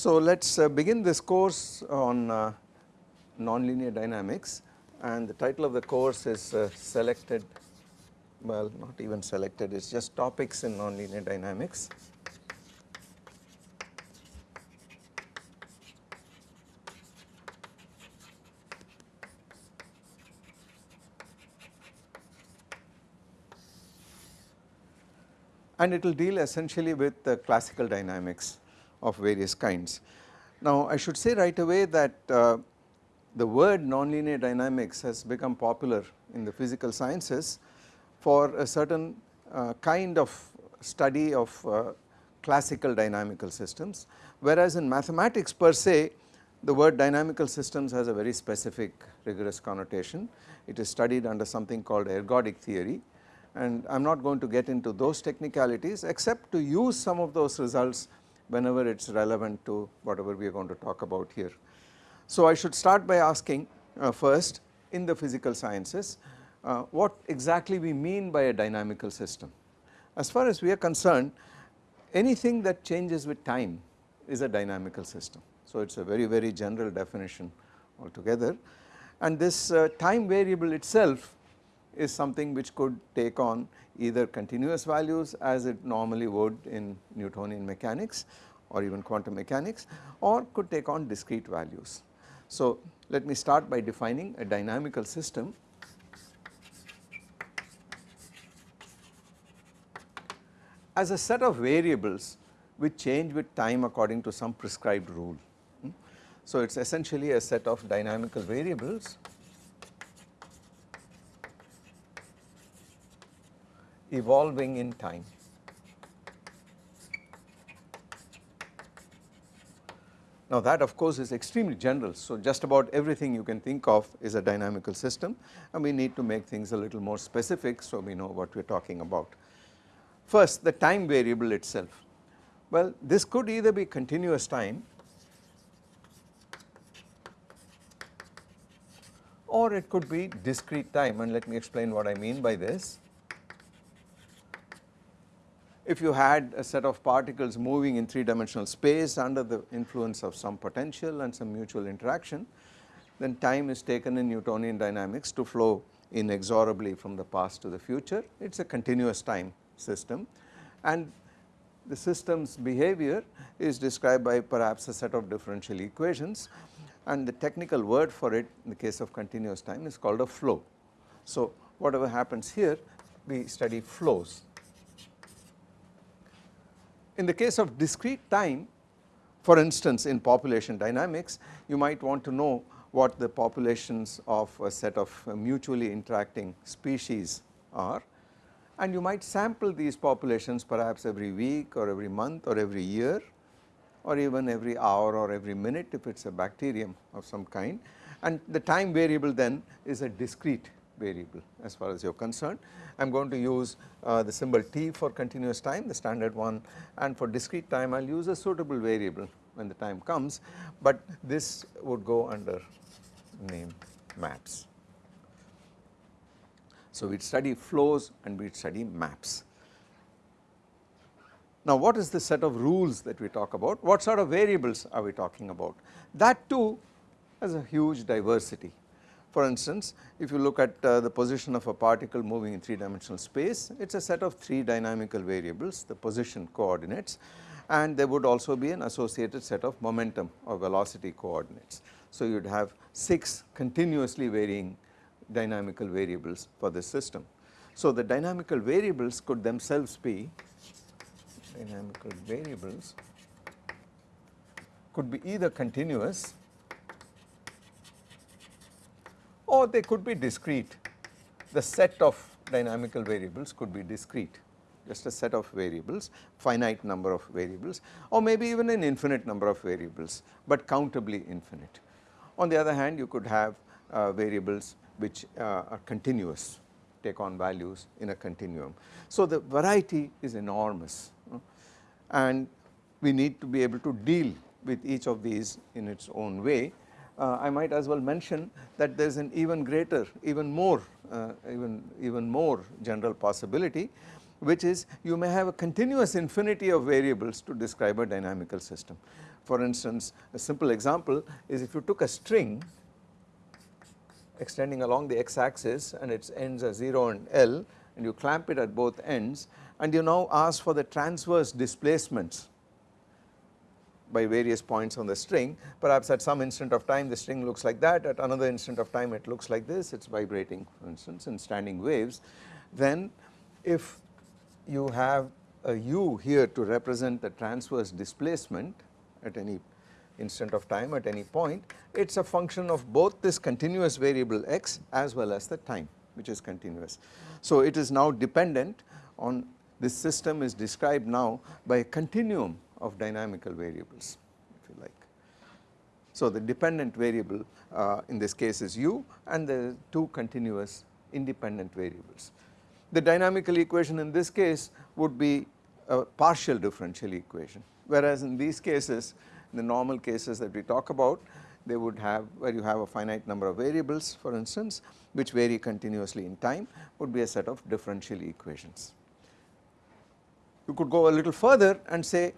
So let us uh, begin this course on uh, nonlinear dynamics and the title of the course is uh, selected well not even selected it is just topics in nonlinear dynamics. and it will deal essentially with the classical dynamics of various kinds. Now I should say right away that uh, the word nonlinear dynamics has become popular in the physical sciences for a certain uh, kind of study of uh, classical dynamical systems whereas in mathematics per se the word dynamical systems has a very specific rigorous connotation. It is studied under something called ergodic theory and I am not going to get into those technicalities except to use some of those results whenever it is relevant to whatever we are going to talk about here. So I should start by asking uh, first in the physical sciences uh, what exactly we mean by a dynamical system. As far as we are concerned anything that changes with time is a dynamical system. So it is a very very general definition altogether and this uh, time variable itself is something which could take on either continuous values as it normally would in Newtonian mechanics or even quantum mechanics or could take on discrete values. So let me start by defining a dynamical system as a set of variables which change with time according to some prescribed rule. Hmm? So it is essentially a set of dynamical variables evolving in time. Now that of course is extremely general so just about everything you can think of is a dynamical system and we need to make things a little more specific so we know what we are talking about. First the time variable itself well this could either be continuous time or it could be discrete time and let me explain what I mean by this if you had a set of particles moving in 3 dimensional space under the influence of some potential and some mutual interaction then time is taken in Newtonian dynamics to flow inexorably from the past to the future. It is a continuous time system. And the system's behavior is described by perhaps a set of differential equations. And the technical word for it in the case of continuous time is called a flow. So whatever happens here we study flows in the case of discrete time for instance in population dynamics you might want to know what the populations of a set of mutually interacting species are. And you might sample these populations perhaps every week or every month or every year or even every hour or every minute if it is a bacterium of some kind. And the time variable then is a discrete variable as far as you are concerned. I am going to use uh, the symbol t for continuous time the standard one and for discrete time I will use a suitable variable when the time comes but this would go under name maps. So we study flows and we study maps. Now what is the set of rules that we talk about? What sort of variables are we talking about? That too has a huge diversity. For instance, if you look at uh, the position of a particle moving in 3 dimensional space, it is a set of 3 dynamical variables, the position coordinates and there would also be an associated set of momentum or velocity coordinates. So you would have 6 continuously varying dynamical variables for this system. So the dynamical variables could themselves be dynamical variables could be either continuous or they could be discrete. The set of dynamical variables could be discrete just a set of variables finite number of variables or maybe even an infinite number of variables but countably infinite. On the other hand you could have uh, variables which uh, are continuous take on values in a continuum. So the variety is enormous and we need to be able to deal with each of these in its own way I might as well mention that there is an even greater even more uh, even even more general possibility which is you may have a continuous infinity of variables to describe a dynamical system. For instance, a simple example is if you took a string extending along the x axis and its ends are 0 and L and you clamp it at both ends and you now ask for the transverse displacements by various points on the string perhaps at some instant of time the string looks like that at another instant of time it looks like this it is vibrating for instance in standing waves then if you have a u here to represent the transverse displacement at any instant of time at any point it is a function of both this continuous variable x as well as the time which is continuous. So it is now dependent on this system is described now by a continuum of dynamical variables if you like. So the dependent variable uh, in this case is u and the two continuous independent variables. The dynamical equation in this case would be a partial differential equation whereas in these cases the normal cases that we talk about they would have where you have a finite number of variables for instance which vary continuously in time would be a set of differential equations. You could go a little further and say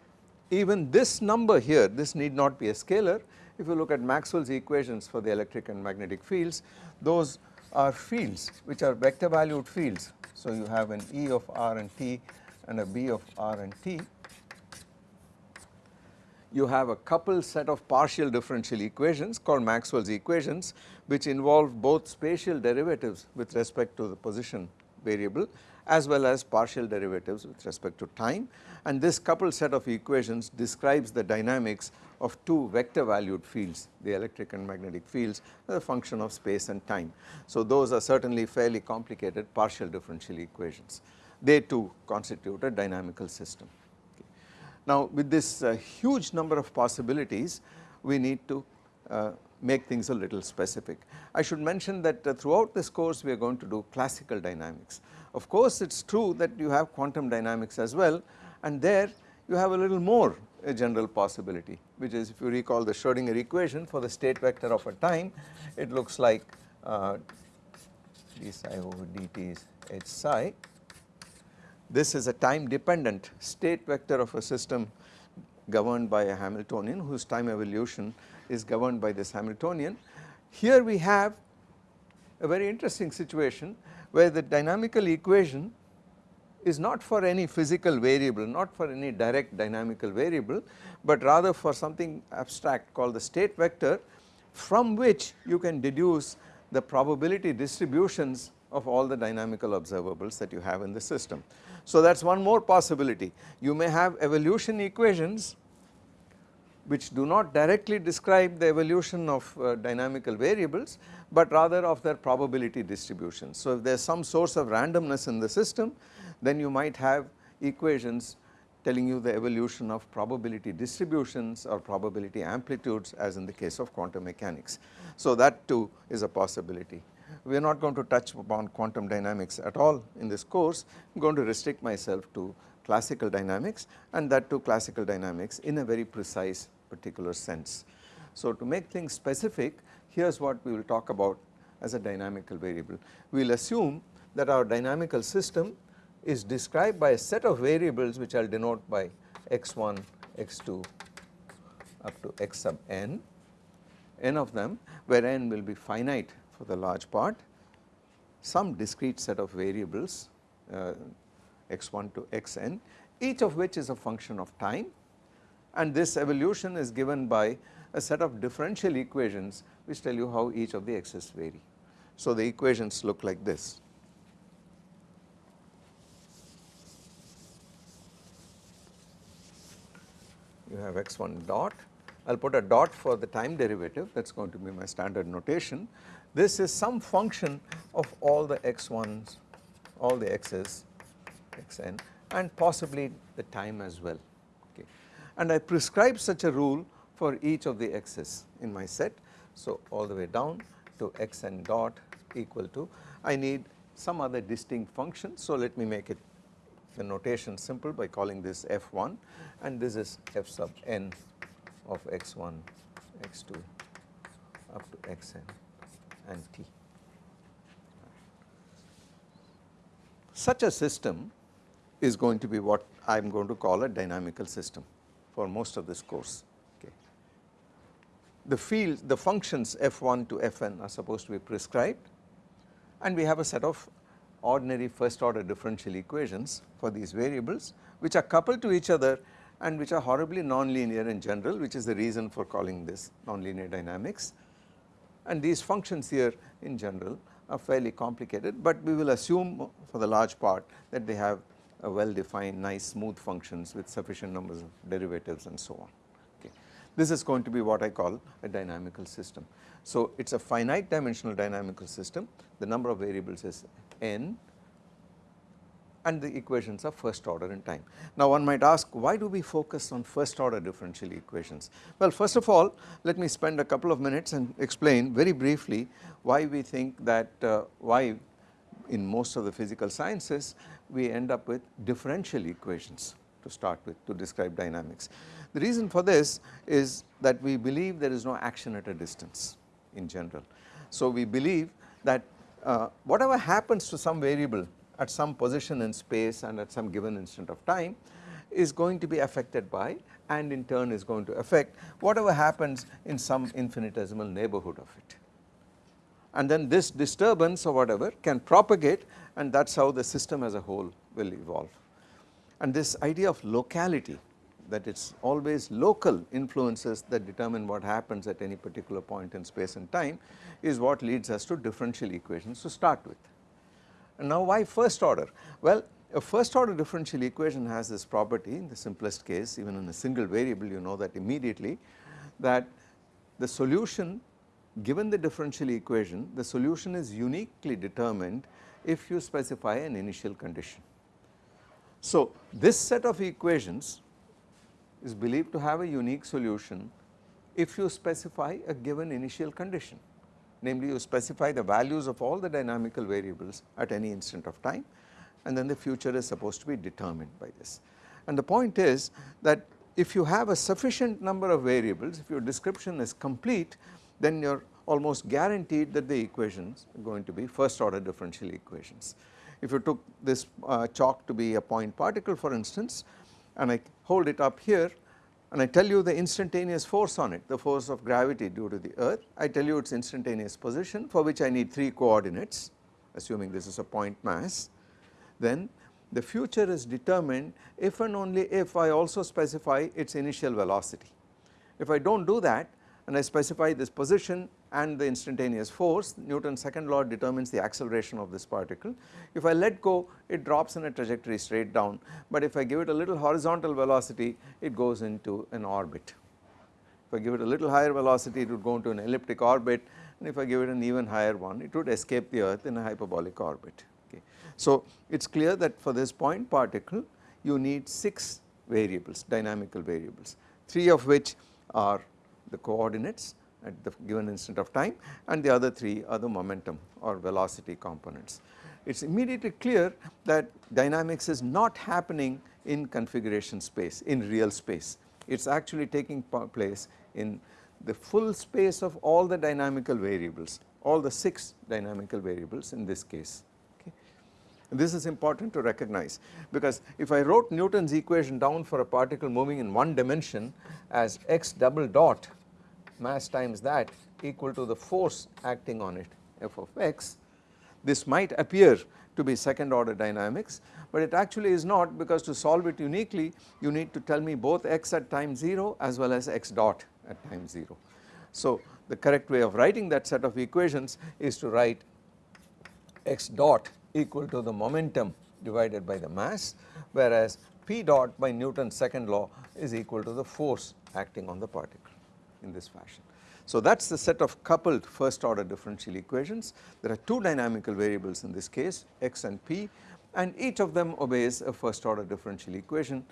even this number here this need not be a scalar if you look at Maxwell's equations for the electric and magnetic fields those are fields which are vector valued fields. So you have an E of r and t and a B of r and t you have a coupled set of partial differential equations called Maxwell's equations which involve both spatial derivatives with respect to the position variable as well as partial derivatives with respect to time and this coupled set of equations describes the dynamics of two vector valued fields the electric and magnetic fields as a function of space and time. So those are certainly fairly complicated partial differential equations they too constitute a dynamical system. Now with this uh, huge number of possibilities we need to uh, make things a little specific. I should mention that uh, throughout this course we are going to do classical dynamics. Of course it is true that you have quantum dynamics as well and there you have a little more a general possibility which is if you recall the Schrodinger equation for the state vector of a time it looks like uh, d psi over dt is h psi this is a time dependent state vector of a system governed by a Hamiltonian whose time evolution is governed by this Hamiltonian. Here we have a very interesting situation where the dynamical equation is not for any physical variable, not for any direct dynamical variable, but rather for something abstract called the state vector from which you can deduce the probability distributions of all the dynamical observables that you have in the system. So that is one more possibility. You may have evolution equations which do not directly describe the evolution of uh, dynamical variables, but rather of their probability distribution. So if there is some source of randomness in the system, then you might have equations telling you the evolution of probability distributions or probability amplitudes as in the case of quantum mechanics. So that too is a possibility we are not going to touch upon quantum dynamics at all in this course, I am going to restrict myself to classical dynamics and that to classical dynamics in a very precise particular sense. So to make things specific here is what we will talk about as a dynamical variable. We will assume that our dynamical system is described by a set of variables which I will denote by x1, x2 up to x sub n, n of them where n will be finite for the large part. Some discrete set of variables uh, x1 to xn each of which is a function of time. And this evolution is given by a set of differential equations which tell you how each of the x's vary. So the equations look like this. You have x1 dot, I will put a dot for the time derivative. That is going to be my standard notation this is some function of all the x1s, all the x's, xn and possibly the time as well okay. And I prescribe such a rule for each of the x's in my set. So all the way down to xn dot equal to I need some other distinct function. So let me make it the notation simple by calling this f1 and this is f sub n of x1, x2 up to xn and T. Such a system is going to be what I am going to call a dynamical system for most of this course. Okay. The field, the functions f1 to fn are supposed to be prescribed and we have a set of ordinary first order differential equations for these variables which are coupled to each other and which are horribly nonlinear in general which is the reason for calling this nonlinear dynamics and these functions here in general are fairly complicated but we will assume for the large part that they have a well defined nice smooth functions with sufficient numbers of derivatives and so on. Okay. This is going to be what I call a dynamical system. So it is a finite dimensional dynamical system the number of variables is n and the equations are first order in time. Now one might ask why do we focus on first order differential equations? Well first of all let me spend a couple of minutes and explain very briefly why we think that uh, why in most of the physical sciences we end up with differential equations to start with to describe dynamics. The reason for this is that we believe there is no action at a distance in general. So we believe that uh, whatever happens to some variable at some position in space and at some given instant of time is going to be affected by and in turn is going to affect whatever happens in some infinitesimal neighborhood of it. And then this disturbance or whatever can propagate and that is how the system as a whole will evolve. And this idea of locality that it is always local influences that determine what happens at any particular point in space and time is what leads us to differential equations to start with. Now why first order? Well a first order differential equation has this property in the simplest case even in a single variable you know that immediately that the solution given the differential equation the solution is uniquely determined if you specify an initial condition. So this set of equations is believed to have a unique solution if you specify a given initial condition namely you specify the values of all the dynamical variables at any instant of time and then the future is supposed to be determined by this. And the point is that if you have a sufficient number of variables if your description is complete then you are almost guaranteed that the equations are going to be first order differential equations. If you took this uh, chalk to be a point particle for instance and I hold it up here and I tell you the instantaneous force on it, the force of gravity due to the earth, I tell you its instantaneous position for which I need 3 coordinates assuming this is a point mass, then the future is determined if and only if I also specify its initial velocity. If I do not do that and I specify this position and the instantaneous force Newton's second law determines the acceleration of this particle. If I let go it drops in a trajectory straight down but if I give it a little horizontal velocity it goes into an orbit. If I give it a little higher velocity it would go into an elliptic orbit and if I give it an even higher one it would escape the earth in a hyperbolic orbit. Okay. So it is clear that for this point particle you need 6 variables dynamical variables 3 of which are the coordinates at the given instant of time and the other 3 are the momentum or velocity components. It is immediately clear that dynamics is not happening in configuration space in real space it is actually taking place in the full space of all the dynamical variables all the 6 dynamical variables in this case okay. This is important to recognize because if I wrote Newton's equation down for a particle moving in one dimension as x double dot mass times that equal to the force acting on it f of x. This might appear to be second order dynamics but it actually is not because to solve it uniquely you need to tell me both x at time 0 as well as x dot at time 0. So the correct way of writing that set of equations is to write x dot equal to the momentum divided by the mass whereas p dot by Newton's second law is equal to the force acting on the particle in this fashion. So that is the set of coupled first order differential equations. There are two dynamical variables in this case x and p and each of them obeys a first order differential equation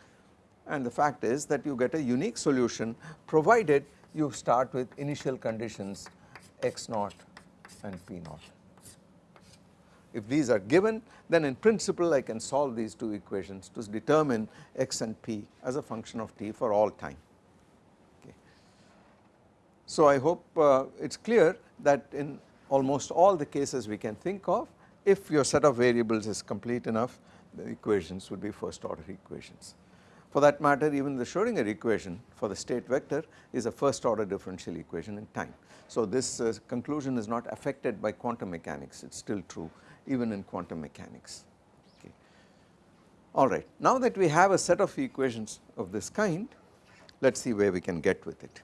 and the fact is that you get a unique solution provided you start with initial conditions x naught and p naught. If these are given then in principle I can solve these two equations to determine x and p as a function of t for all time. So I hope uh, it is clear that in almost all the cases we can think of if your set of variables is complete enough the equations would be first order equations. For that matter even the Schrodinger equation for the state vector is a first order differential equation in time. So this uh, conclusion is not affected by quantum mechanics it is still true even in quantum mechanics. Okay. Alright now that we have a set of equations of this kind let us see where we can get with it.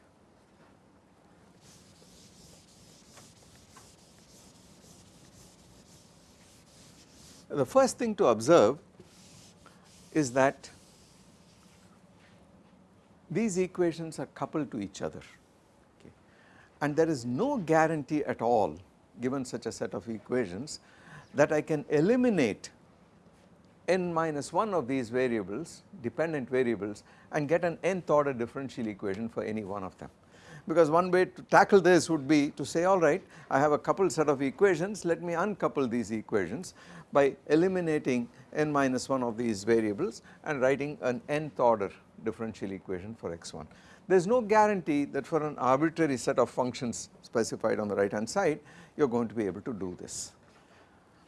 The first thing to observe is that these equations are coupled to each other okay. and there is no guarantee at all given such a set of equations that I can eliminate n minus 1 of these variables dependent variables and get an nth order differential equation for any one of them. Because one way to tackle this would be to say alright I have a coupled set of equations let me uncouple these equations by eliminating n minus 1 of these variables and writing an nth order differential equation for x1. There is no guarantee that for an arbitrary set of functions specified on the right hand side you are going to be able to do this.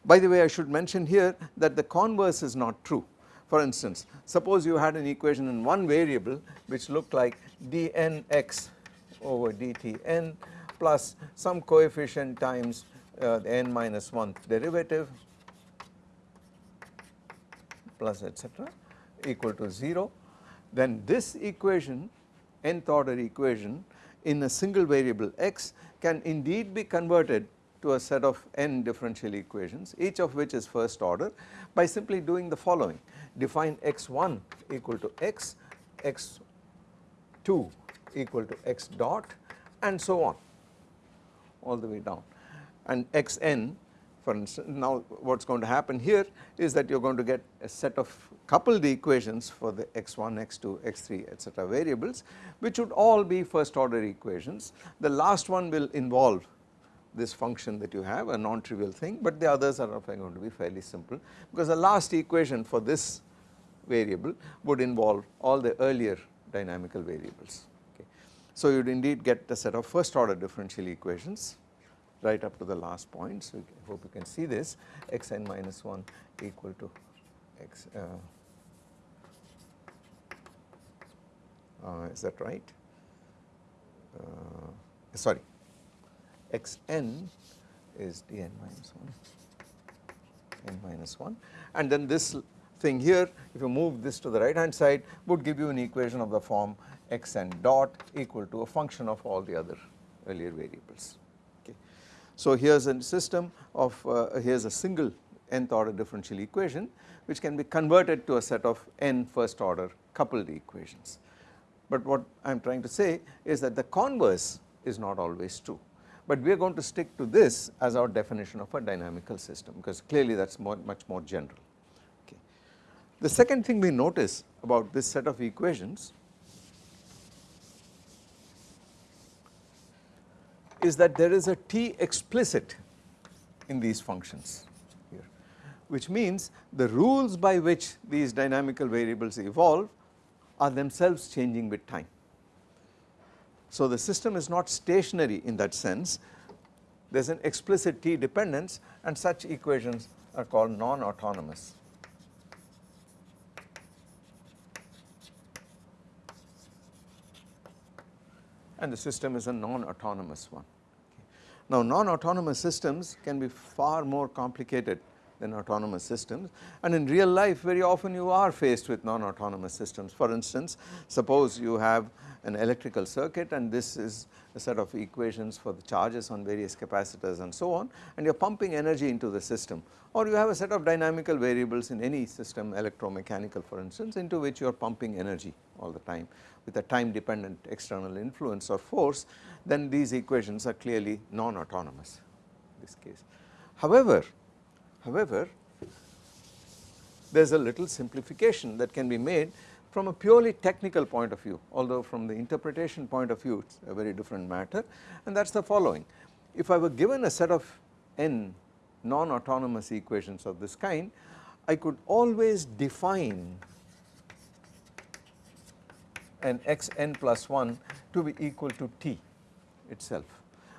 By the way I should mention here that the converse is not true. For instance suppose you had an equation in one variable which looked like dnx over dtn plus some coefficient times uh, the n minus 1 derivative plus etc equal to 0 then this equation nth order equation in a single variable x can indeed be converted to a set of n differential equations each of which is first order by simply doing the following. Define x1 equal to x, x2 equal to x dot and so on all the way down. And xn now what is going to happen here is that you are going to get a set of coupled equations for the x1, x2, x3 etc variables which would all be first order equations. The last one will involve this function that you have a non-trivial thing but the others are going to be fairly simple because the last equation for this variable would involve all the earlier dynamical variables. Okay. So you would indeed get a set of first order differential equations right up to the last point. So I hope you can see this. Xn minus 1 equal to x uh, uh, is that right? Uh, sorry. Xn is dn minus 1 n minus 1 and then this thing here if you move this to the right hand side would give you an equation of the form xn dot equal to a function of all the other earlier variables. So here is a system of uh, here is a single nth order differential equation which can be converted to a set of n first order coupled equations. But what I am trying to say is that the converse is not always true but we are going to stick to this as our definition of a dynamical system because clearly that is much more general. Okay. The second thing we notice about this set of equations is that there is a t explicit in these functions here which means the rules by which these dynamical variables evolve are themselves changing with time. So the system is not stationary in that sense there is an explicit t dependence and such equations are called non-autonomous. And the system is a non-autonomous one. Now non-autonomous systems can be far more complicated than autonomous systems and in real life very often you are faced with non-autonomous systems. For instance suppose you have an electrical circuit and this is a set of equations for the charges on various capacitors and so on and you are pumping energy into the system or you have a set of dynamical variables in any system electromechanical for instance into which you are pumping energy all the time with a time dependent external influence or force then these equations are clearly non-autonomous in this case. However, however there is a little simplification that can be made from a purely technical point of view although from the interpretation point of view it is a very different matter and that is the following. If I were given a set of n non-autonomous equations of this kind I could always define an x n plus 1 to be equal to t itself.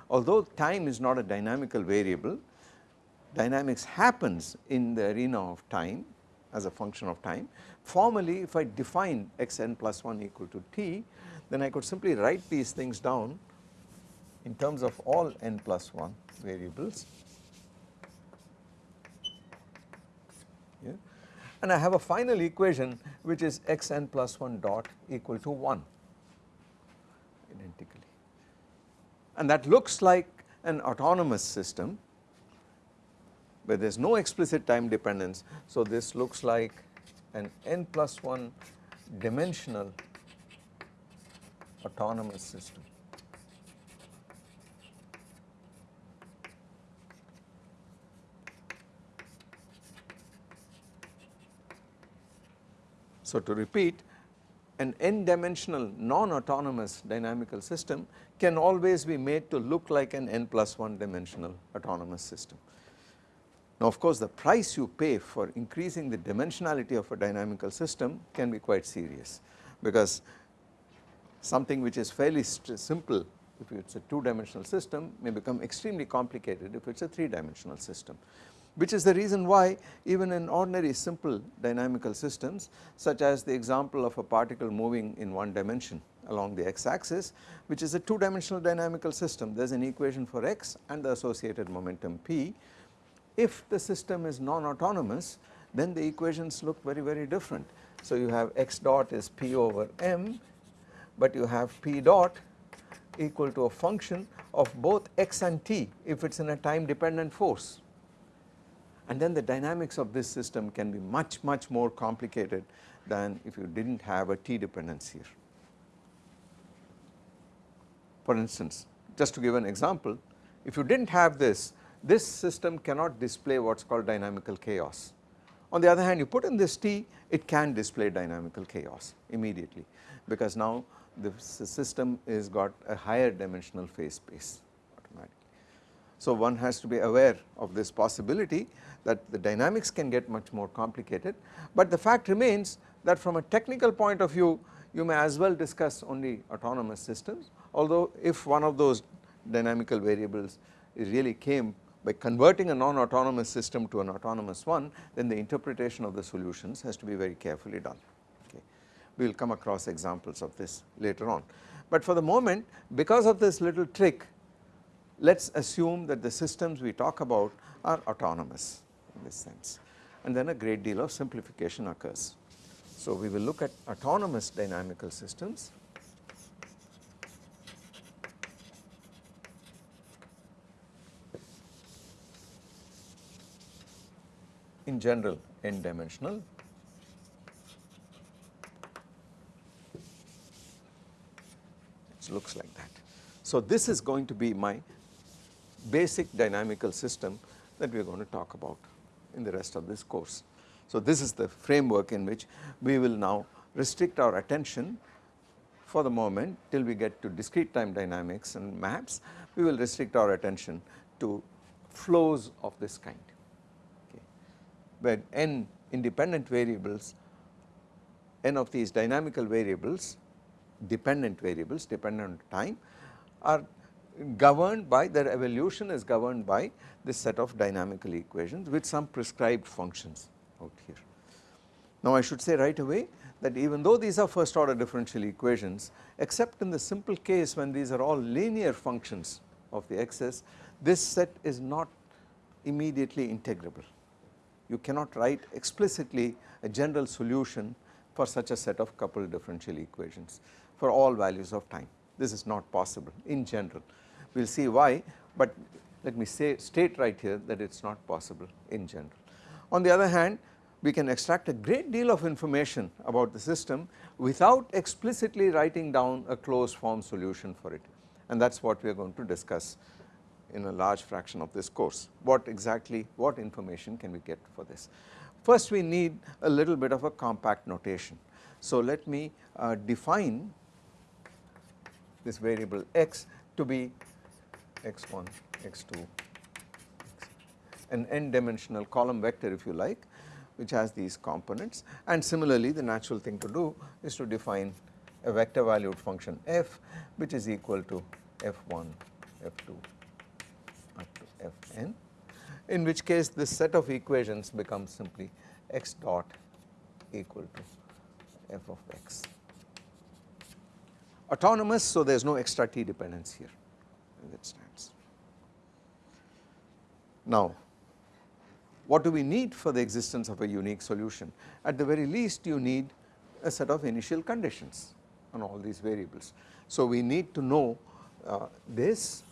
Although time is not a dynamical variable, dynamics happens in the arena of time as a function of time. Formally if I define xn plus 1 equal to t then I could simply write these things down in terms of all n plus 1 variables yeah. and I have a final equation which is xn plus 1 dot equal to 1 identically and that looks like an autonomous system where there is no explicit time dependence. So, this looks like an n plus 1 dimensional autonomous system. So, to repeat an n dimensional non-autonomous dynamical system can always be made to look like an n plus 1 dimensional autonomous system. Now of course the price you pay for increasing the dimensionality of a dynamical system can be quite serious because something which is fairly simple if it is a 2 dimensional system may become extremely complicated if it is a 3 dimensional system which is the reason why even in ordinary simple dynamical systems such as the example of a particle moving in one dimension along the x axis which is a 2 dimensional dynamical system there is an equation for x and the associated momentum p. If the system is non-autonomous then the equations look very very different. So you have x dot is p over m but you have p dot equal to a function of both x and t if it is in a time dependent force and then the dynamics of this system can be much much more complicated than if you did not have a t dependence here. For instance just to give an example if you did not have this this system cannot display what is called dynamical chaos. On the other hand you put in this t it can display dynamical chaos immediately because now the system is got a higher dimensional phase space automatically. So one has to be aware of this possibility that the dynamics can get much more complicated, but the fact remains that from a technical point of view you may as well discuss only autonomous systems although if one of those dynamical variables really came by converting a non-autonomous system to an autonomous one then the interpretation of the solutions has to be very carefully done okay. We will come across examples of this later on. But for the moment because of this little trick let us assume that the systems we talk about are autonomous in this sense and then a great deal of simplification occurs. So we will look at autonomous dynamical systems in general n dimensional it looks like that. So this is going to be my basic dynamical system that we are going to talk about in the rest of this course. So this is the framework in which we will now restrict our attention for the moment till we get to discrete time dynamics and maps we will restrict our attention to flows of this kind where n independent variables n of these dynamical variables dependent variables dependent on time are governed by their evolution is governed by this set of dynamical equations with some prescribed functions out here. Now I should say right away that even though these are first order differential equations except in the simple case when these are all linear functions of the x's this set is not immediately integrable. You cannot write explicitly a general solution for such a set of coupled differential equations for all values of time. This is not possible in general we will see why but let me say state right here that it is not possible in general. On the other hand we can extract a great deal of information about the system without explicitly writing down a closed form solution for it and that is what we are going to discuss in a large fraction of this course what exactly what information can we get for this. First we need a little bit of a compact notation. So let me uh, define this variable x to be x1, x2, an n dimensional column vector if you like which has these components and similarly the natural thing to do is to define a vector valued function f which is equal to f1, f2 up to fn in which case this set of equations becomes simply x dot equal to f of x. Autonomous so there is no extra t dependence here it stands. Now what do we need for the existence of a unique solution? At the very least you need a set of initial conditions on all these variables. So we need to know uh, this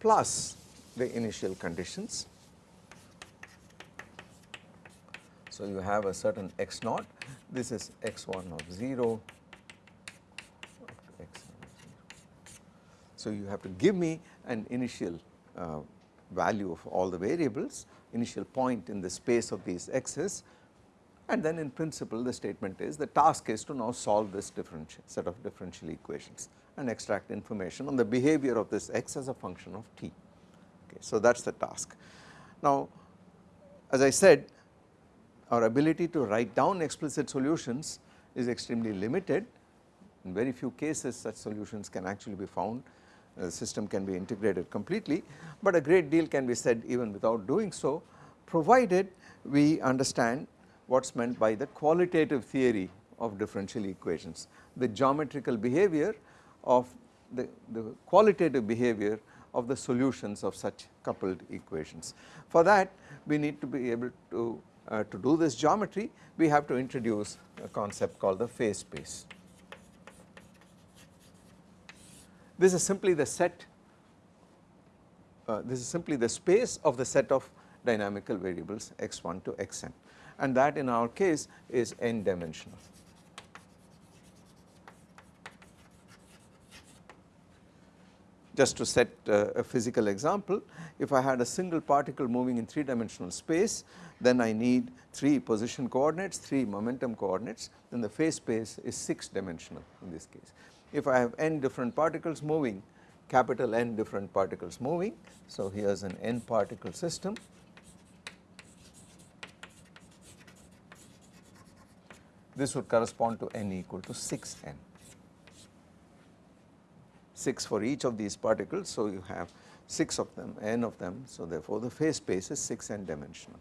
plus the initial conditions. So you have a certain x naught, this is x1 of 0, So you have to give me an initial uh, value of all the variables, initial point in the space of these x's and then in principle the statement is the task is to now solve this set of differential equations and extract information on the behavior of this x as a function of t. Okay, so that is the task. Now as I said our ability to write down explicit solutions is extremely limited in very few cases such solutions can actually be found the system can be integrated completely, but a great deal can be said even without doing so provided we understand what is meant by the qualitative theory of differential equations, the geometrical behavior of the, the qualitative behavior of the solutions of such coupled equations. For that we need to be able to, uh, to do this geometry we have to introduce a concept called the phase space. This is simply the set, uh, this is simply the space of the set of dynamical variables x1 to xn and that in our case is n dimensional. Just to set uh, a physical example, if I had a single particle moving in 3 dimensional space then I need 3 position coordinates, 3 momentum coordinates then the phase space is 6 dimensional in this case if I have n different particles moving capital N different particles moving. So here is an n particle system. This would correspond to n equal to 6n, 6 for each of these particles. So you have 6 of them, n of them. So therefore the phase space is 6n dimensional.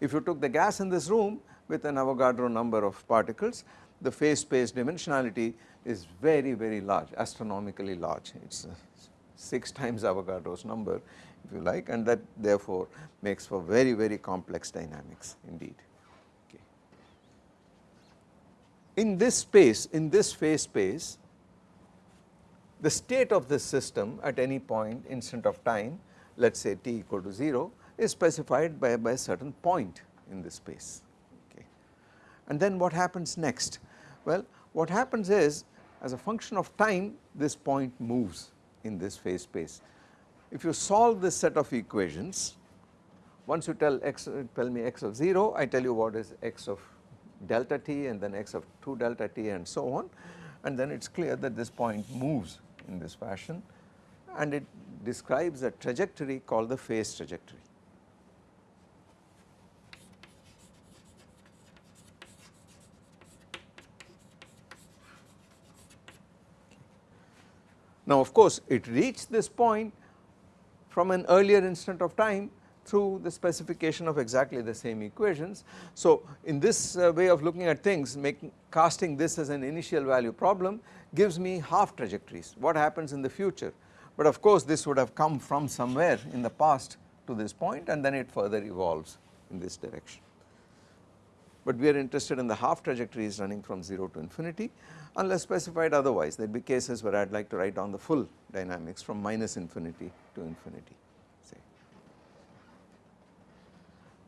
If you took the gas in this room with an Avogadro number of particles, the phase space dimensionality is very very large astronomically large it is uh, 6 times Avogadro's number if you like and that therefore makes for very very complex dynamics indeed. Okay. In this space in this phase space the state of this system at any point instant of time let us say t equal to 0 is specified by, by a certain point in this space okay. And then what happens next? Well what happens is as a function of time this point moves in this phase space. If you solve this set of equations once you tell x tell me x of 0 I tell you what is x of delta t and then x of 2 delta t and so on and then it is clear that this point moves in this fashion and it describes a trajectory called the phase trajectory. Now of course it reached this point from an earlier instant of time through the specification of exactly the same equations. So in this uh, way of looking at things making casting this as an initial value problem gives me half trajectories what happens in the future but of course this would have come from somewhere in the past to this point and then it further evolves in this direction. But we are interested in the half trajectories running from 0 to infinity unless specified otherwise there would be cases where I would like to write down the full dynamics from minus infinity to infinity say.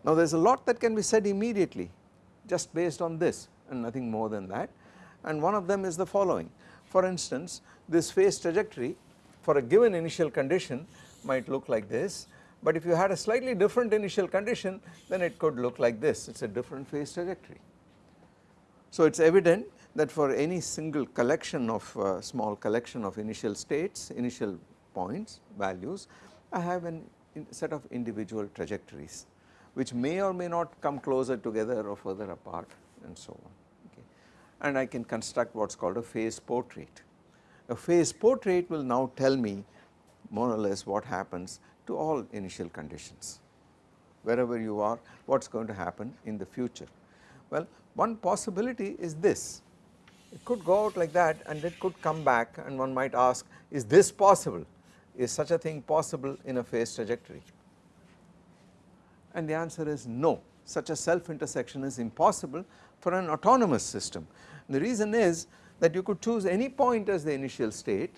Now there is a lot that can be said immediately just based on this and nothing more than that and one of them is the following. For instance this phase trajectory for a given initial condition might look like this but if you had a slightly different initial condition then it could look like this it is a different phase trajectory. So it is evident that for any single collection of uh, small collection of initial states, initial points, values, I have a set of individual trajectories which may or may not come closer together or further apart and so on okay. And I can construct what is called a phase portrait. A phase portrait will now tell me more or less what happens to all initial conditions wherever you are what is going to happen in the future. Well one possibility is this it could go out like that and it could come back and one might ask is this possible is such a thing possible in a phase trajectory and the answer is no such a self intersection is impossible for an autonomous system. The reason is that you could choose any point as the initial state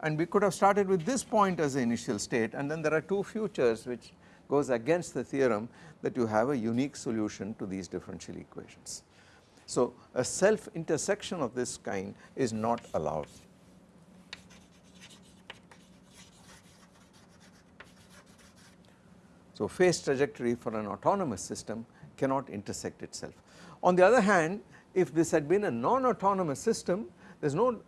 and we could have started with this point as the initial state and then there are two futures which goes against the theorem that you have a unique solution to these differential equations. So a self intersection of this kind is not allowed. So phase trajectory for an autonomous system cannot intersect itself. On the other hand if this had been a non-autonomous system there is no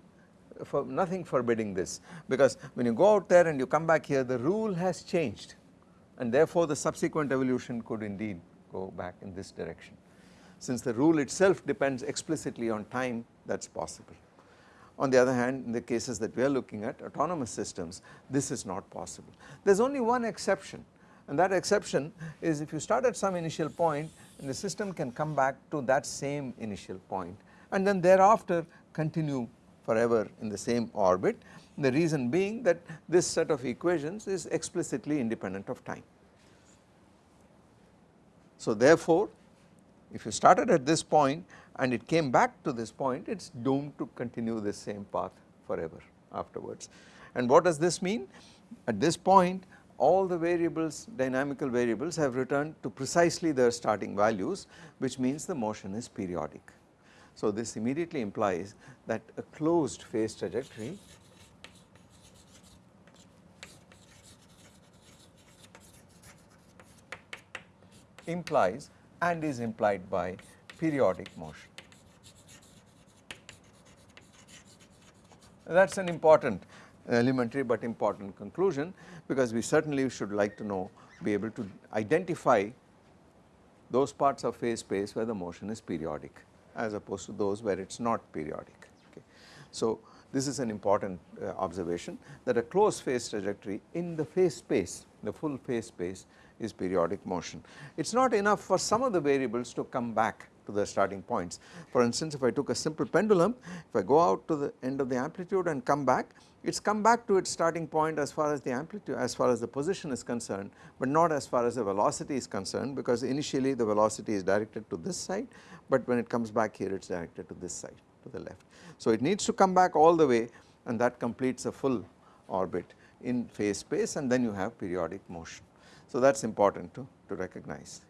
for nothing forbidding this because when you go out there and you come back here the rule has changed and therefore the subsequent evolution could indeed go back in this direction. Since the rule itself depends explicitly on time that is possible. On the other hand in the cases that we are looking at autonomous systems this is not possible. There is only one exception and that exception is if you start at some initial point and the system can come back to that same initial point and then thereafter continue forever in the same orbit. The reason being that this set of equations is explicitly independent of time. So therefore if you started at this point and it came back to this point it is doomed to continue this same path forever afterwards. And what does this mean? At this point all the variables dynamical variables have returned to precisely their starting values which means the motion is periodic. So this immediately implies that a closed phase trajectory implies and is implied by periodic motion. That is an important elementary but important conclusion because we certainly should like to know be able to identify those parts of phase space where the motion is periodic as opposed to those where it is not periodic. Okay. So this is an important uh, observation that a closed phase trajectory in the phase space the full phase space is periodic motion. It is not enough for some of the variables to come back to the starting points. For instance if I took a simple pendulum if I go out to the end of the amplitude and come back it's come back to its starting point as far as the amplitude as far as the position is concerned but not as far as the velocity is concerned because initially the velocity is directed to this side but when it comes back here it is directed to this side to the left. So it needs to come back all the way and that completes a full orbit in phase space and then you have periodic motion. So that is important to, to recognize.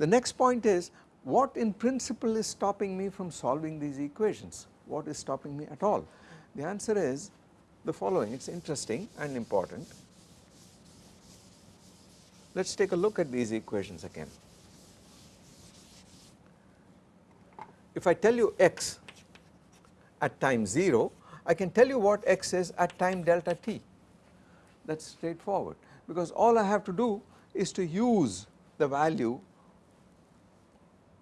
The next point is what in principle is stopping me from solving these equations? What is stopping me at all? The answer is the following, it is interesting and important. Let us take a look at these equations again. If I tell you x at time 0, I can tell you what x is at time delta t. That is straightforward because all I have to do is to use the value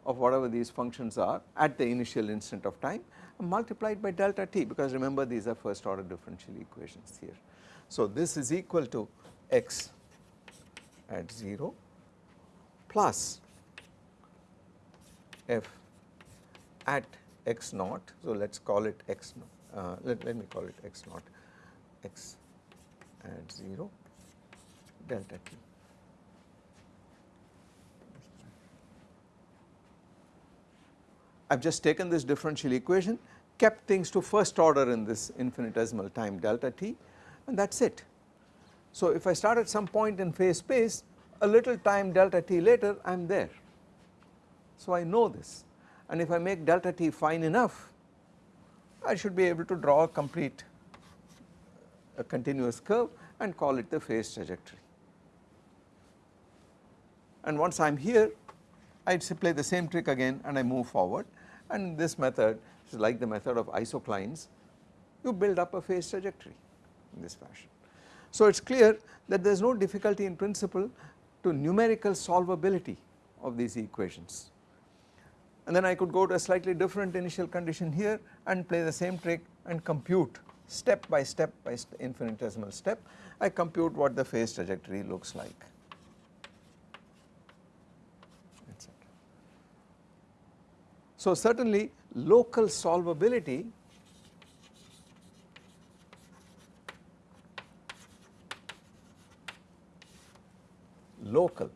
of whatever these functions are at the initial instant of time multiplied by delta t because remember these are first order differential equations here. So this is equal to x at 0 plus f at x naught. So let us call it x uh, let, let me call it x naught x at 0 delta t. I have just taken this differential equation kept things to first order in this infinitesimal time delta t and that is it. So if I start at some point in phase space a little time delta t later I am there. So I know this and if I make delta t fine enough I should be able to draw a complete a continuous curve and call it the phase trajectory. And once I am here I play the same trick again and I move forward and this method is like the method of isoclines. You build up a phase trajectory in this fashion. So it is clear that there is no difficulty in principle to numerical solvability of these equations. And then I could go to a slightly different initial condition here and play the same trick and compute step by step by st infinitesimal step. I compute what the phase trajectory looks like etc. So certainly local solvability local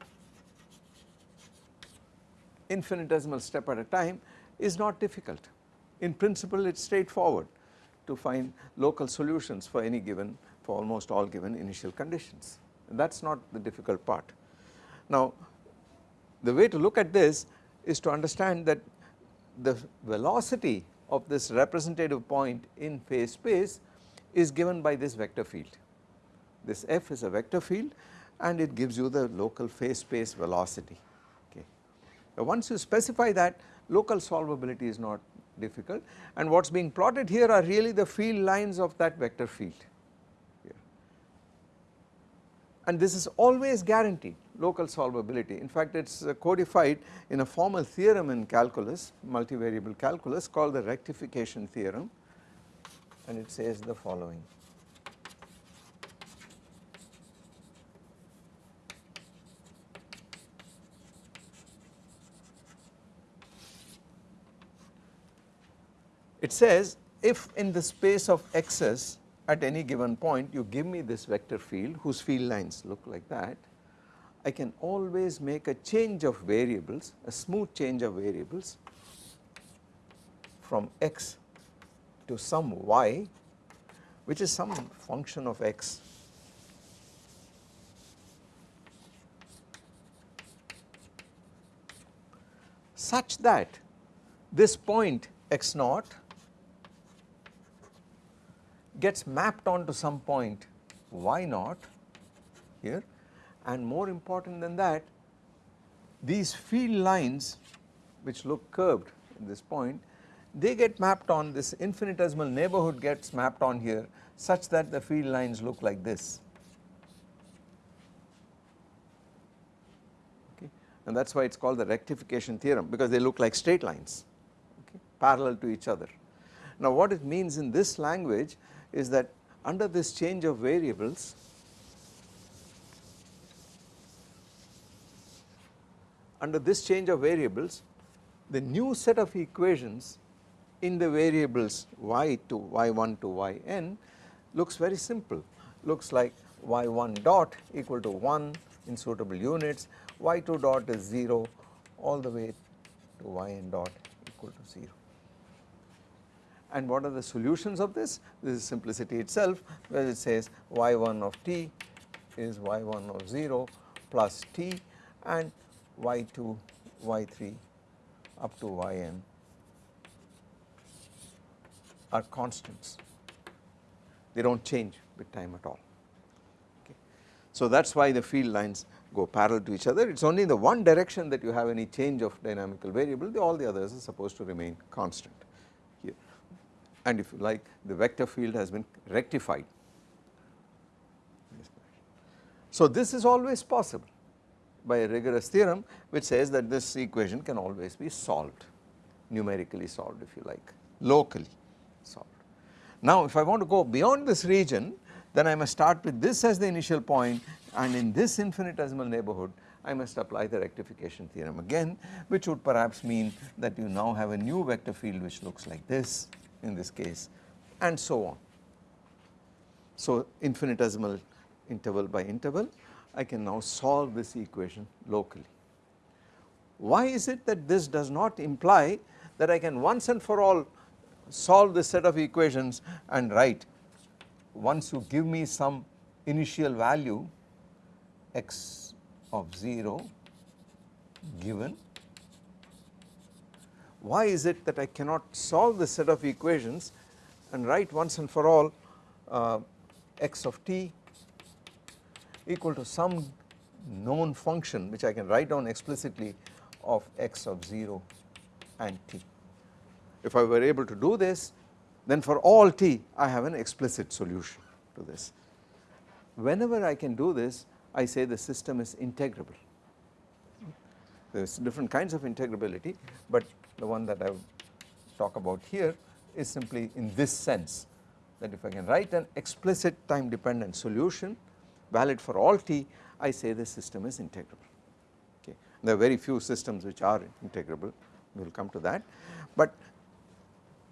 infinitesimal step at a time is not difficult. In principle it is straightforward to find local solutions for any given for almost all given initial conditions that is not the difficult part. Now the way to look at this is to understand that the velocity of this representative point in phase space is given by this vector field. This f is a vector field and it gives you the local phase space velocity okay. Now once you specify that local solvability is not difficult and what is being plotted here are really the field lines of that vector field here. and this is always guaranteed local solvability. In fact it is uh, codified in a formal theorem in calculus multivariable calculus called the rectification theorem. And it says the following. It says if in the space of x's at any given point you give me this vector field whose field lines look like that, I can always make a change of variables, a smooth change of variables from x to some y which is some function of x. Such that this point x naught gets mapped onto some point y naught here and more important than that these field lines which look curved at this point they get mapped on this infinitesimal neighborhood gets mapped on here such that the field lines look like this. Okay? And that is why it is called the rectification theorem because they look like straight lines okay? Parallel to each other. Now what it means in this language is that under this change of variables under this change of variables the new set of equations in the variables y to y1 to yn looks very simple looks like y1 dot equal to 1 in suitable units y2 dot is 0 all the way to yn dot equal to 0 and what are the solutions of this? This is simplicity itself where it says y1 of t is y1 of 0 plus t and y2, y3 up to yn are constants they do not change with time at all okay. So that is why the field lines go parallel to each other it is only in the one direction that you have any change of dynamical variable all the others are supposed to remain constant here. and if you like the vector field has been rectified. So this is always possible by a rigorous theorem which says that this equation can always be solved numerically solved if you like locally solved. Now if I want to go beyond this region then I must start with this as the initial point and in this infinitesimal neighborhood I must apply the rectification theorem again which would perhaps mean that you now have a new vector field which looks like this in this case and so on. So infinitesimal interval by interval I can now solve this equation locally. Why is it that this does not imply that I can once and for all solve this set of equations and write once you give me some initial value x of 0 given why is it that I cannot solve this set of equations and write once and for all uh, x of t equal to some known function which I can write down explicitly of x of 0 and t. If I were able to do this then for all t I have an explicit solution to this. Whenever I can do this I say the system is integrable. There is different kinds of integrability but the one that I talk about here is simply in this sense that if I can write an explicit time dependent solution valid for all t I say the system is integrable okay. There are very few systems which are integrable we will come to that. But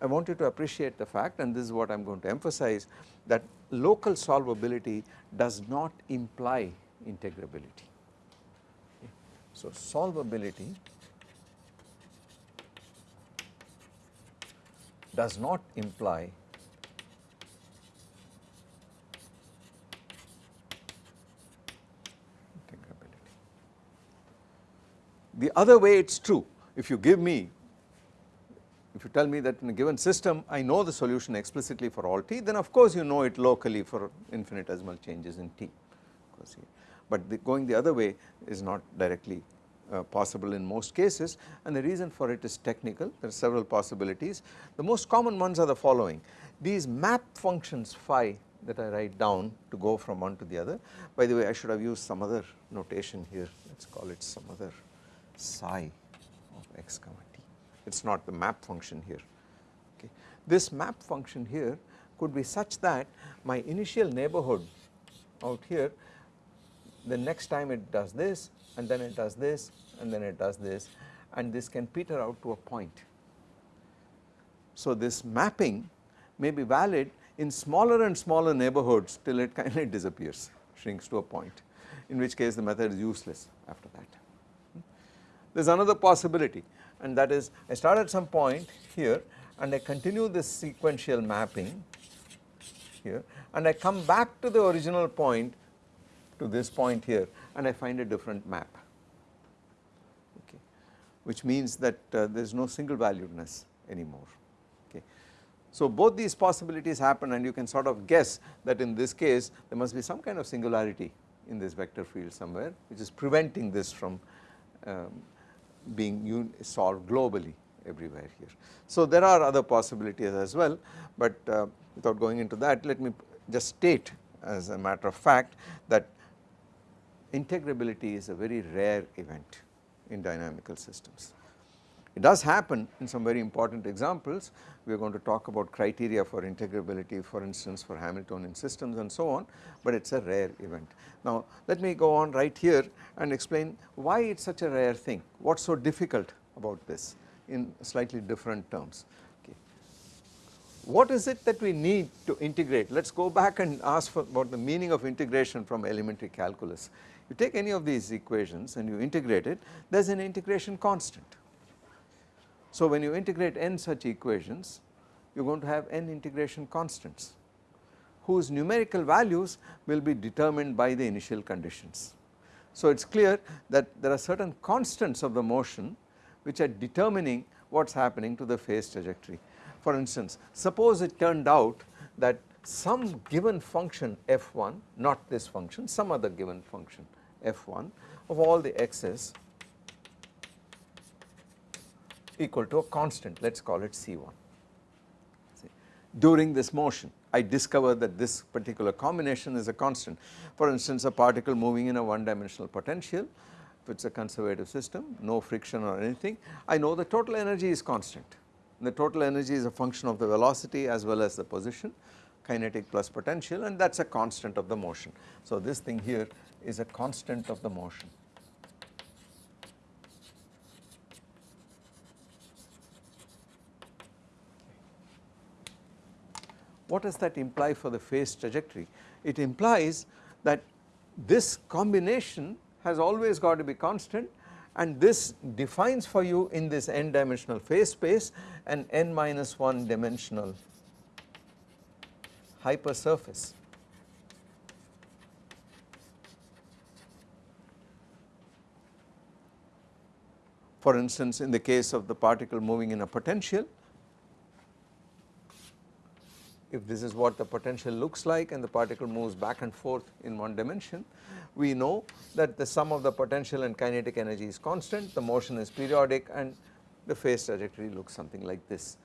I want you to appreciate the fact and this is what I am going to emphasize that local solvability does not imply integrability. So, solvability does not imply integrability. The other way it is true. If you give me if you tell me that in a given system I know the solution explicitly for all t then of course you know it locally for infinitesimal changes in t. But the going the other way is not directly uh, possible in most cases and the reason for it is technical. There are several possibilities. The most common ones are the following. These map functions phi that I write down to go from one to the other. By the way I should have used some other notation here. Let us call it some other psi of x comma t. it is not the map function here okay. This map function here could be such that my initial neighborhood out here the next time it does this and then it does this and then it does this and this can peter out to a point. So this mapping may be valid in smaller and smaller neighborhoods till it kind of disappears shrinks to a point in which case the method is useless after that. There is another possibility and that is I start at some point here and I continue this sequential mapping here and I come back to the original point to this point here and I find a different map. Okay. Which means that uh, there is no single valuedness anymore. Okay. So both these possibilities happen and you can sort of guess that in this case there must be some kind of singularity in this vector field somewhere which is preventing this from um, being solved globally everywhere here. So there are other possibilities as well but uh, without going into that let me just state as a matter of fact that integrability is a very rare event in dynamical systems. It does happen in some very important examples we are going to talk about criteria for integrability for instance for Hamiltonian systems and so on but it is a rare event. Now let me go on right here and explain why it is such a rare thing what is so difficult about this in slightly different terms. Okay. What is it that we need to integrate let us go back and ask about the meaning of integration from elementary calculus. You take any of these equations and you integrate it there is an integration constant so when you integrate n such equations you are going to have n integration constants whose numerical values will be determined by the initial conditions. So it is clear that there are certain constants of the motion which are determining what is happening to the phase trajectory. For instance suppose it turned out that some given function f1 not this function some other given function f1 of all the x's equal to a constant let us call it C1. See, during this motion I discover that this particular combination is a constant. For instance a particle moving in a one dimensional potential if it is a conservative system no friction or anything I know the total energy is constant the total energy is a function of the velocity as well as the position kinetic plus potential and that is a constant of the motion. So this thing here is a constant of the motion. What does that imply for the phase trajectory? It implies that this combination has always got to be constant and this defines for you in this n dimensional phase space an n minus 1 dimensional hypersurface. For instance in the case of the particle moving in a potential if this is what the potential looks like and the particle moves back and forth in one dimension, we know that the sum of the potential and kinetic energy is constant, the motion is periodic and the phase trajectory looks something like this.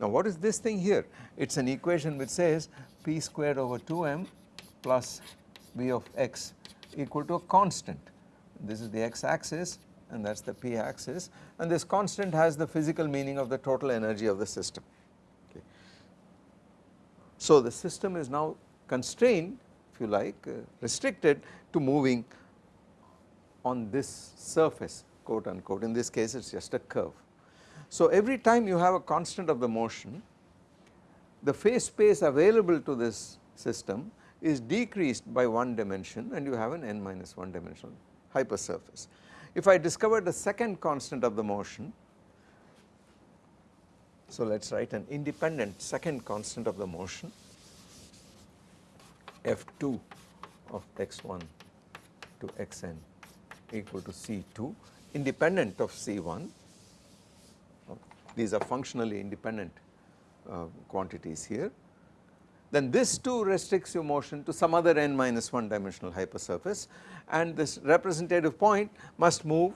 Now what is this thing here? It is an equation which says p squared over 2m plus v of x equal to a constant. This is the x axis and that is the p axis and this constant has the physical meaning of the total energy of the system. So the system is now constrained if you like uh, restricted to moving on this surface quote unquote in this case it is just a curve. So every time you have a constant of the motion the phase space available to this system is decreased by one dimension and you have an n minus 1 dimensional hypersurface. If I discover the second constant of the motion, so let us write an independent second constant of the motion f2 of x1 to xn equal to c2 independent of c1 these are functionally independent uh, quantities here. Then this too restricts your motion to some other n minus 1 dimensional hypersurface and this representative point must move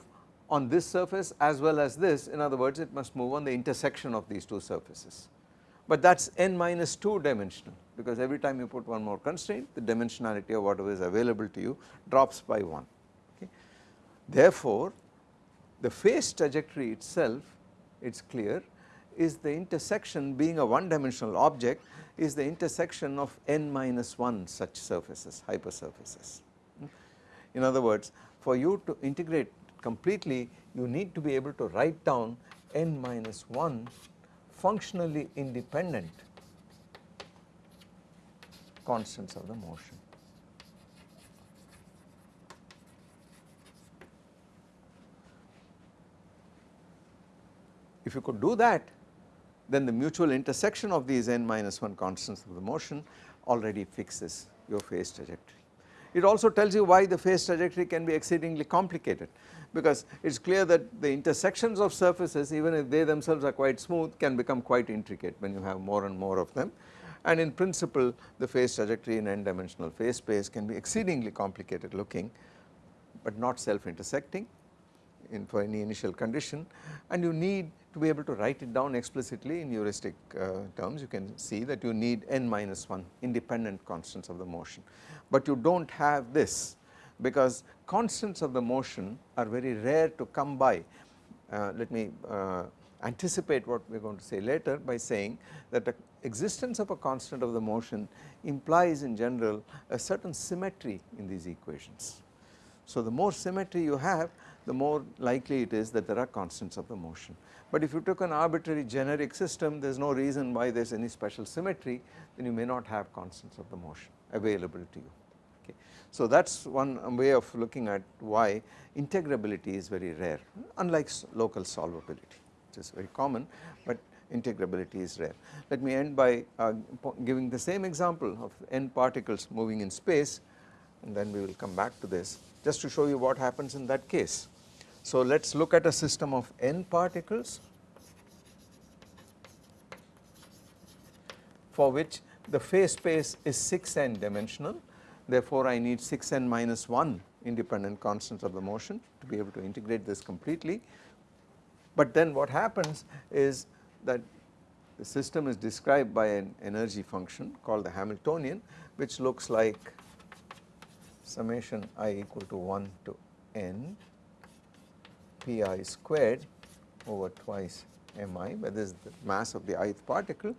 on this surface as well as this in other words it must move on the intersection of these two surfaces. But that is n minus 2 dimensional because every time you put one more constraint the dimensionality of whatever is available to you drops by 1 okay. Therefore, the phase trajectory itself it is clear is the intersection being a one dimensional object is the intersection of n minus 1 such surfaces hypersurfaces. Hmm? In other words for you to integrate completely you need to be able to write down n minus 1 functionally independent constants of the motion. If you could do that then the mutual intersection of these n minus 1 constants of the motion already fixes your phase trajectory. It also tells you why the phase trajectory can be exceedingly complicated because it is clear that the intersections of surfaces even if they themselves are quite smooth can become quite intricate when you have more and more of them. And in principle the phase trajectory in n dimensional phase space can be exceedingly complicated looking but not self intersecting in for any initial condition. And you need to be able to write it down explicitly in heuristic uh, terms you can see that you need n minus 1 independent constants of the motion. But you do not have this because constants of the motion are very rare to come by. Uh, let me uh, anticipate what we are going to say later by saying that the existence of a constant of the motion implies in general a certain symmetry in these equations. So the more symmetry you have the more likely it is that there are constants of the motion. But if you took an arbitrary generic system there is no reason why there is any special symmetry then you may not have constants of the motion available to you. Okay. So that is one way of looking at why integrability is very rare unlike local solvability which is very common but integrability is rare. Let me end by uh, giving the same example of n particles moving in space and then we will come back to this just to show you what happens in that case. So let us look at a system of n particles for which the phase space is 6n dimensional therefore I need 6n minus 1 independent constants of the motion to be able to integrate this completely. But then what happens is that the system is described by an energy function called the Hamiltonian which looks like summation i equal to 1 to n pi squared over twice mi where this is the mass of the ith particle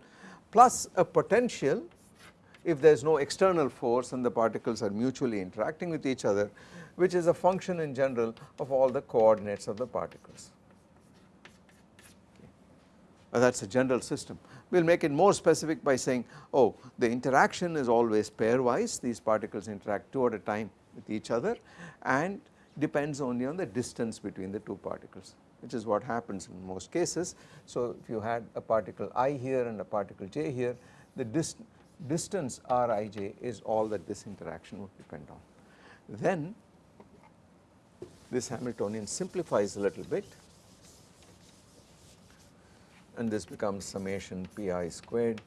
plus a potential if there is no external force and the particles are mutually interacting with each other which is a function in general of all the coordinates of the particles. Okay. That is a general system. We will make it more specific by saying oh the interaction is always pairwise these particles interact two at a time with each other and depends only on the distance between the two particles which is what happens in most cases. So if you had a particle i here and a particle j here the dist distance rij is all that this interaction would depend on. Then this Hamiltonian simplifies a little bit and this becomes summation pi squared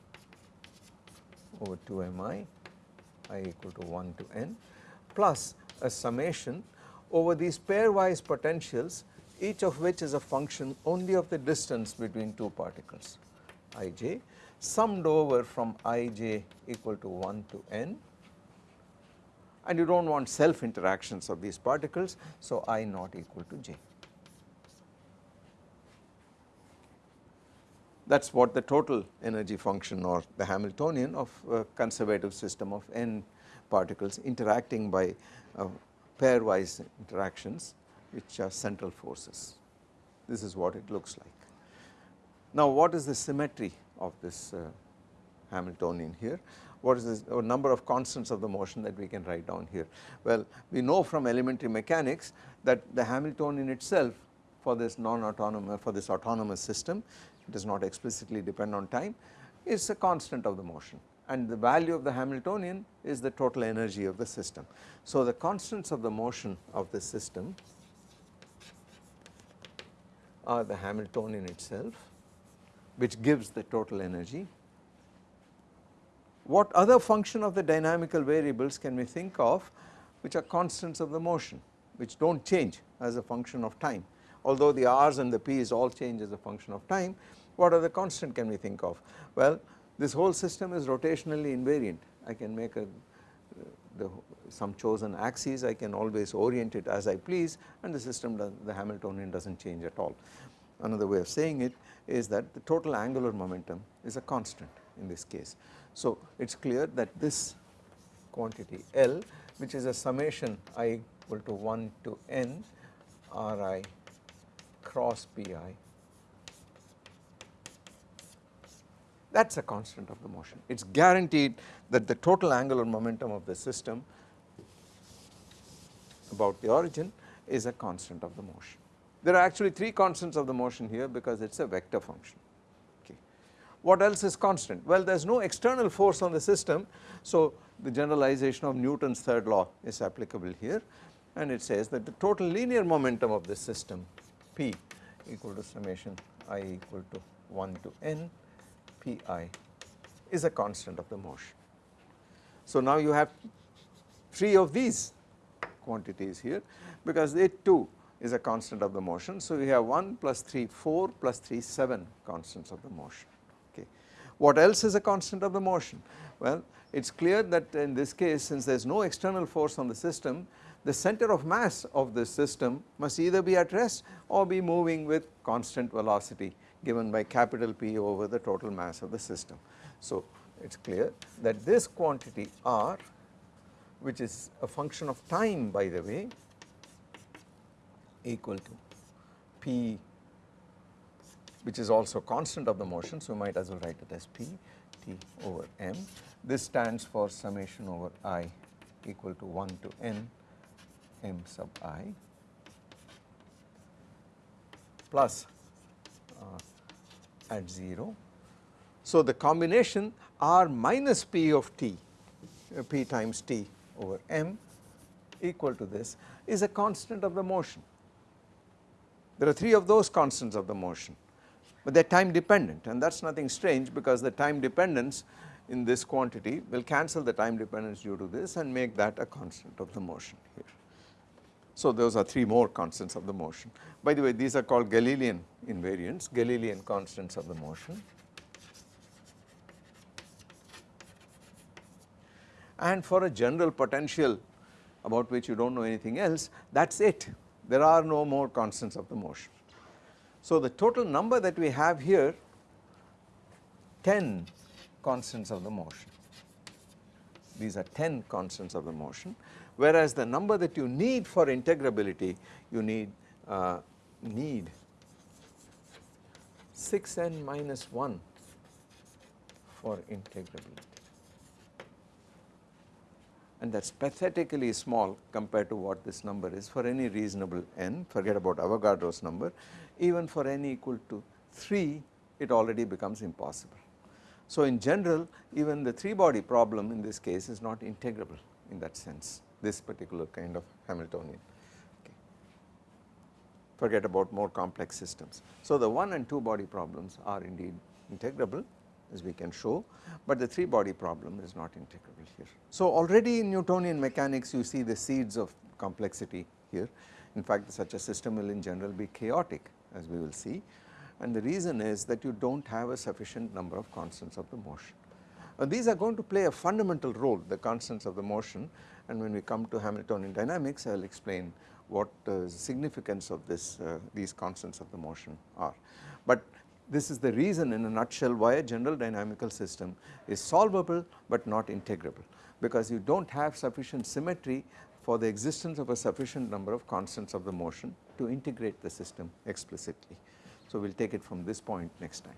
over 2 mi i equal to 1 to n plus a summation over these pairwise potentials each of which is a function only of the distance between two particles ij summed over from ij equal to 1 to n and you do not want self interactions of these particles so i not equal to j. That is what the total energy function or the Hamiltonian of a conservative system of n particles interacting by uh, pairwise interactions which are central forces. This is what it looks like. Now what is the symmetry of this uh, Hamiltonian here? What is the number of constants of the motion that we can write down here? Well we know from elementary mechanics that the Hamiltonian itself for this non-autonomous for this autonomous system it does not explicitly depend on time is a constant of the motion and the value of the Hamiltonian is the total energy of the system. So the constants of the motion of the system are the Hamiltonian itself which gives the total energy. What other function of the dynamical variables can we think of which are constants of the motion which do not change as a function of time although the r's and the p's all change as a function of time what other constant can we think of? Well this whole system is rotationally invariant I can make a uh, the some chosen axes I can always orient it as I please and the system does the Hamiltonian does not change at all. Another way of saying it is that the total angular momentum is a constant in this case. So it is clear that this quantity L which is a summation i equal to 1 to n Ri cross Pi that is a constant of the motion. It is guaranteed that the total angular momentum of the system about the origin is a constant of the motion. There are actually 3 constants of the motion here because it is a vector function. Okay. What else is constant? Well there is no external force on the system so the generalization of Newton's third law is applicable here and it says that the total linear momentum of the system P equal to summation i equal to 1 to n Pi is a constant of the motion. So now you have 3 of these quantities here because it too is a constant of the motion. So we have 1 plus 3 4 plus 3 7 constants of the motion okay. What else is a constant of the motion? Well it is clear that in this case since there is no external force on the system the center of mass of this system must either be at rest or be moving with constant velocity given by capital P over the total mass of the system. So it is clear that this quantity R which is a function of time by the way equal to P which is also constant of the motion so we might as well write it as P T over M. This stands for summation over I equal to 1 to N M sub I plus uh, at 0. So the combination R minus P of t, uh, times t over m equal to this is a constant of the motion. There are 3 of those constants of the motion but they are time dependent and that is nothing strange because the time dependence in this quantity will cancel the time dependence due to this and make that a constant of the motion here. So those are 3 more constants of the motion. By the way these are called Galilean invariants, Galilean constants of the motion. And for a general potential about which you do not know anything else that is it there are no more constants of the motion. So the total number that we have here 10 constants of the motion these are 10 constants of the motion whereas the number that you need for integrability you need uh, need 6n minus 1 for integrability. And that is pathetically small compared to what this number is for any reasonable n. Forget about Avogadro's number. Even for n equal to 3 it already becomes impossible. So in general even the 3 body problem in this case is not integrable in that sense this particular kind of Hamiltonian. Okay. Forget about more complex systems. So the 1 and 2 body problems are indeed integrable as we can show, but the 3 body problem is not integrable here. So already in Newtonian mechanics you see the seeds of complexity here. In fact such a system will in general be chaotic as we will see and the reason is that you do not have a sufficient number of constants of the motion. Uh, these are going to play a fundamental role the constants of the motion and when we come to Hamiltonian dynamics I will explain what uh, significance of this uh, these constants of the motion are. But this is the reason in a nutshell why a general dynamical system is solvable but not integrable because you do not have sufficient symmetry for the existence of a sufficient number of constants of the motion to integrate the system explicitly. So, we will take it from this point next time.